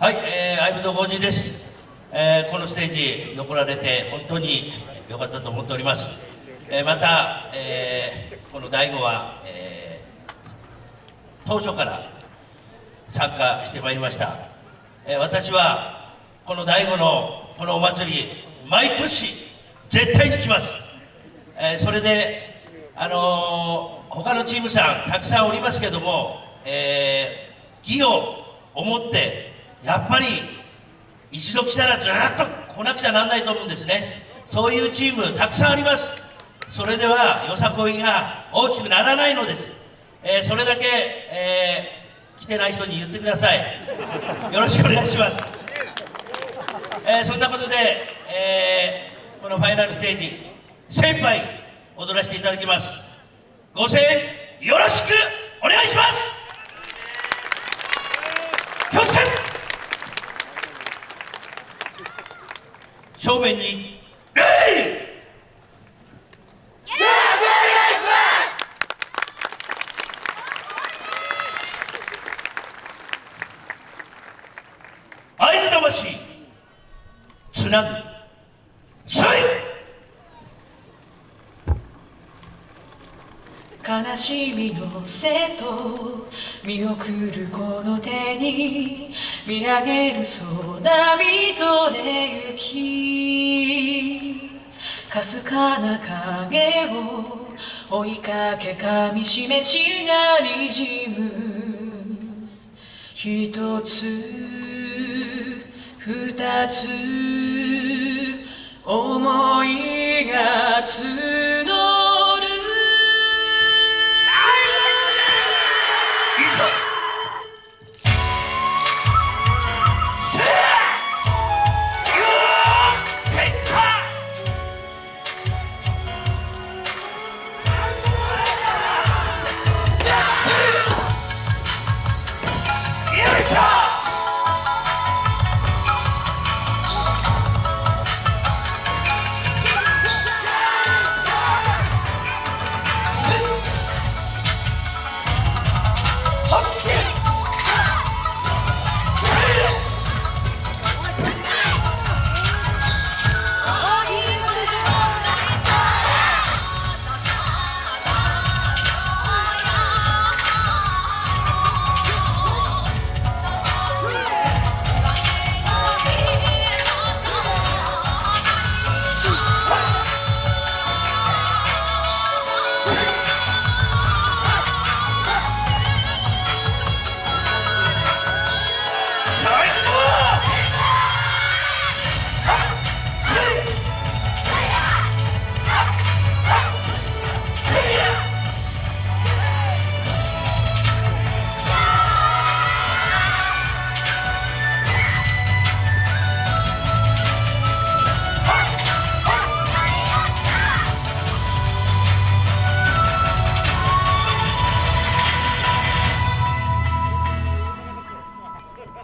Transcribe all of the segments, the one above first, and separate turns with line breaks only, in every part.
はい、えー、相武藤浩二です、えー、このステージ残られて本当に良かったと思っております、えー、また、えー、この第5は、えー、当初から参加してまいりました、えー、私はこの第5のこのお祭り毎年絶対に来ます、えー、それであのー、他のチームさんたくさんおりますけども、えー、義を思ってやっぱり一度来たらずっと来なくちゃなんないと思うんですね。そういうチームたくさんあります。それではよさこいが大きくならないのです、えー、それだけ、えー、来てない人に言ってください。よろしくお願いします、えー、そんなことで、えこのファイナルステージ精一杯踊らせていただきます。ご声援よろしくお願いします気をつけ正面に。礼合図魂つなぐ
悲しみのせと見送るこの手に見上げる空みぞれ行き。かすかな影を追いかけ噛みしめ血がにじむ。一つ二つ思いが募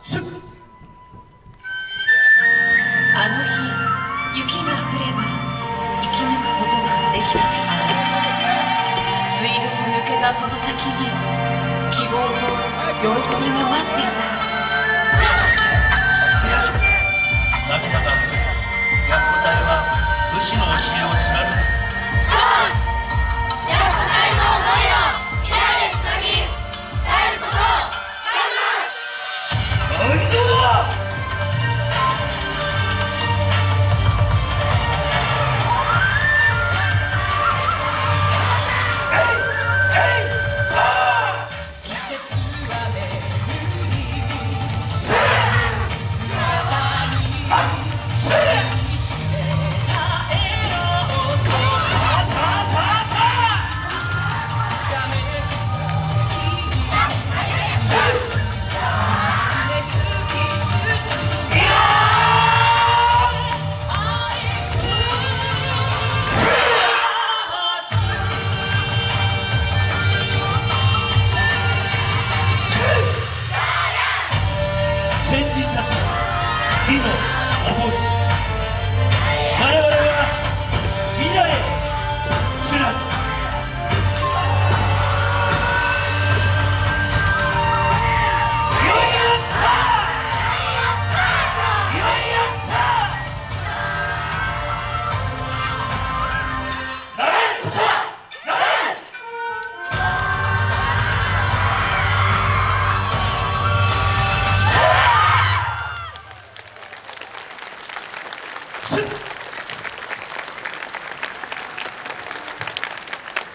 あの日雪が降れば生き抜くことができた。である水道を抜けたその先に希望と喜びが待っていたはず。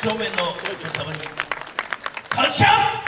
正面のお客様に感謝。